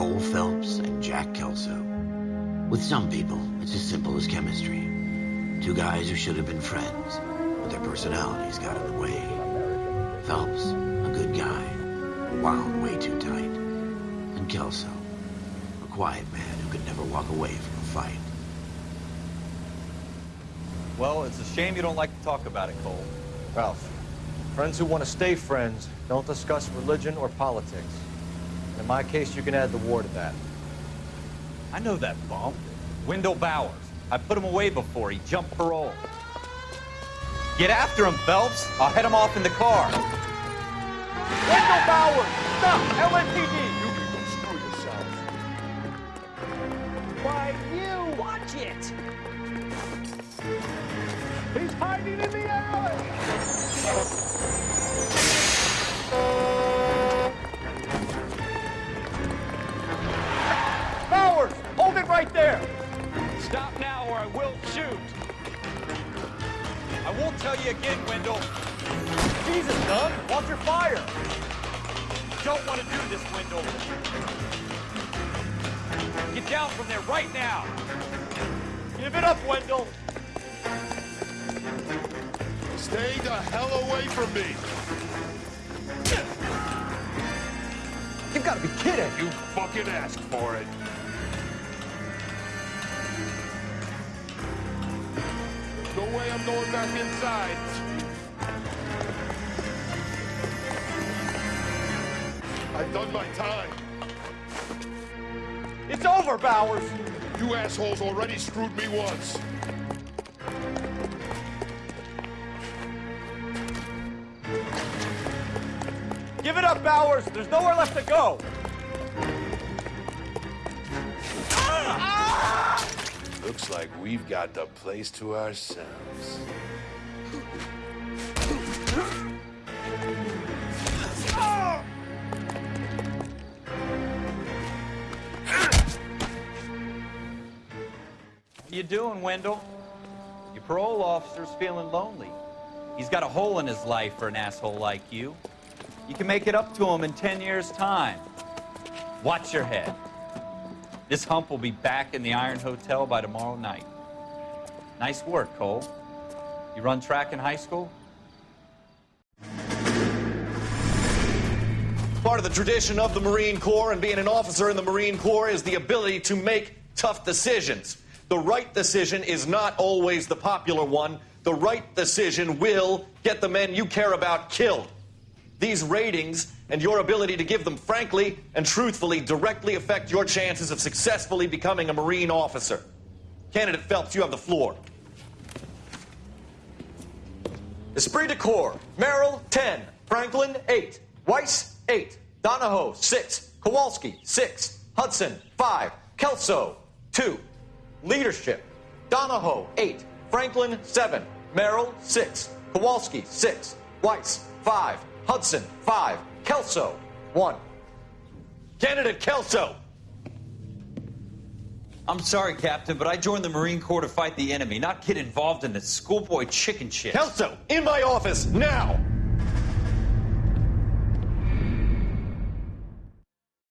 Cole Phelps and Jack Kelso. With some people, it's as simple as chemistry. Two guys who should have been friends, but their personalities got in the way. Phelps, a good guy, wound way too tight. And Kelso, a quiet man who could never walk away from a fight. Well, it's a shame you don't like to talk about it, Cole. Ralph, friends who want to stay friends don't discuss religion or politics. In my case, you can add the war to that. I know that bum. Wendell Bowers. I put him away before he jumped parole. Get after him, Phelps. I'll head him off in the car. Wendell Bowers! Stop! LAPD! I won't tell you again, Wendell. Jesus, Doug! Watch your fire! Don't want to do this, Wendell. Get down from there right now. Give it up, Wendell! Stay the hell away from me. You've got to be kidding! You fucking asked for it. No way I'm going back inside. I've done my time. It's over, Bowers! You assholes already screwed me once. Give it up, Bowers! There's nowhere left to go! Ah! Looks like we've got the place to ourselves. You doing, Wendell? Your parole officer's feeling lonely. He's got a hole in his life for an asshole like you. You can make it up to him in 10 years' time. Watch your head. This hump will be back in the Iron Hotel by tomorrow night. Nice work, Cole. You run track in high school? Part of the tradition of the Marine Corps and being an officer in the Marine Corps is the ability to make tough decisions. The right decision is not always the popular one. The right decision will get the men you care about killed. These ratings and your ability to give them frankly and truthfully directly affect your chances of successfully becoming a Marine officer. Candidate Phelps, you have the floor. Esprit de Corps, Merrill, 10. Franklin, 8. Weiss, 8. Donahoe, 6. Kowalski, 6. Hudson, 5. Kelso, 2. Leadership, Donahoe, 8. Franklin, 7. Merrill, 6. Kowalski, 6. Weiss, 5. Hudson, 5. Kelso, 1. Candidate Kelso. I'm sorry, Captain, but I joined the Marine Corps to fight the enemy, not get involved in this schoolboy chicken shit. Kelso, in my office, now!